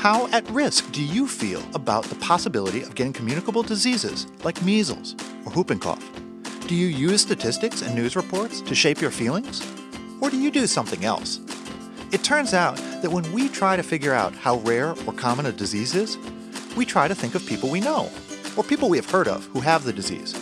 How at risk do you feel about the possibility of getting communicable diseases like measles or whooping cough? Do you use statistics and news reports to shape your feelings? Or do you do something else? It turns out that when we try to figure out how rare or common a disease is, we try to think of people we know, or people we have heard of who have the disease.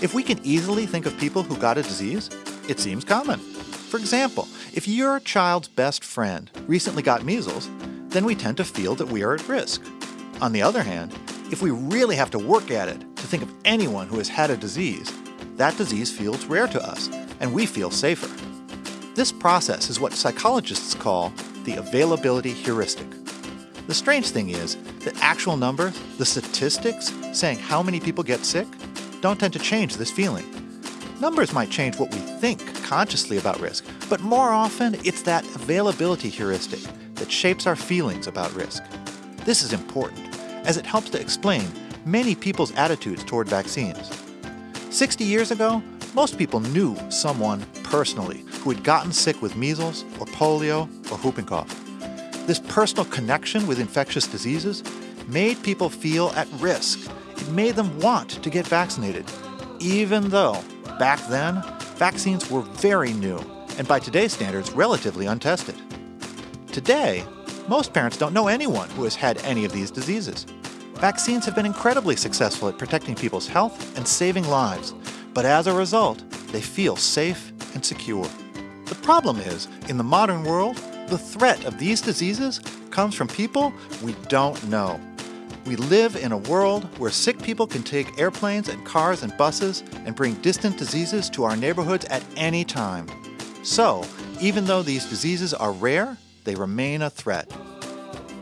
If we can easily think of people who got a disease, it seems common. For example, if your child's best friend recently got measles, then we tend to feel that we are at risk. On the other hand, if we really have to work at it to think of anyone who has had a disease, that disease feels rare to us, and we feel safer. This process is what psychologists call the availability heuristic. The strange thing is that actual numbers, the statistics saying how many people get sick, don't tend to change this feeling. Numbers might change what we think consciously about risk, but more often it's that availability heuristic that shapes our feelings about risk. This is important, as it helps to explain many people's attitudes toward vaccines. 60 years ago, most people knew someone personally who had gotten sick with measles or polio or whooping cough. This personal connection with infectious diseases made people feel at risk. It made them want to get vaccinated, even though, back then, vaccines were very new and by today's standards relatively untested. Today, most parents don't know anyone who has had any of these diseases. Vaccines have been incredibly successful at protecting people's health and saving lives, but as a result, they feel safe and secure. The problem is, in the modern world, the threat of these diseases comes from people we don't know. We live in a world where sick people can take airplanes and cars and buses and bring distant diseases to our neighborhoods at any time. So, even though these diseases are rare, they remain a threat.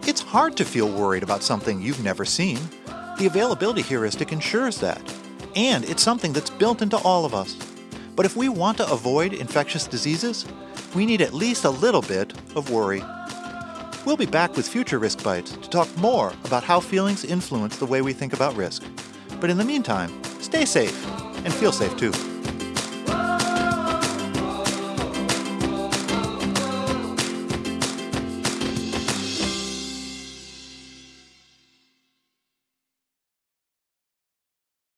It's hard to feel worried about something you've never seen. The availability heuristic ensures that. And it's something that's built into all of us. But if we want to avoid infectious diseases, we need at least a little bit of worry. We'll be back with future Risk Bites to talk more about how feelings influence the way we think about risk. But in the meantime, stay safe and feel safe too.